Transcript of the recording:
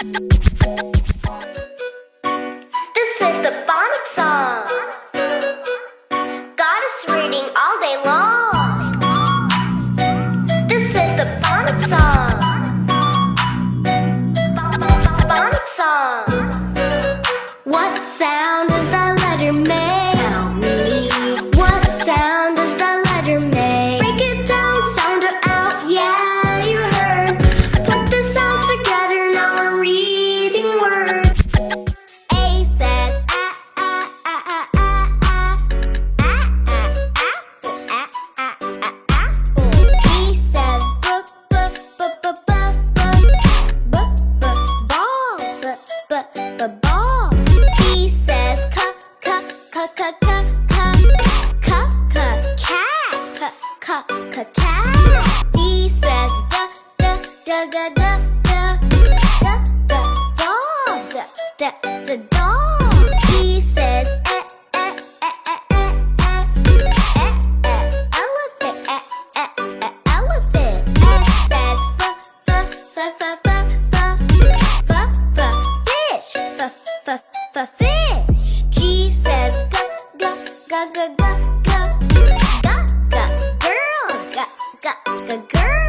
This is the phonics song. Got us reading all day long. This is the phonics song. Phonics song. What sound does that letter make? cat. D says da da da da da da da da dog da da da dog. E says e e e e e e e e elephant e e e elephant. F says f f f f f f f f fish f f f fish. G go go go go go go girls. Go go go girls.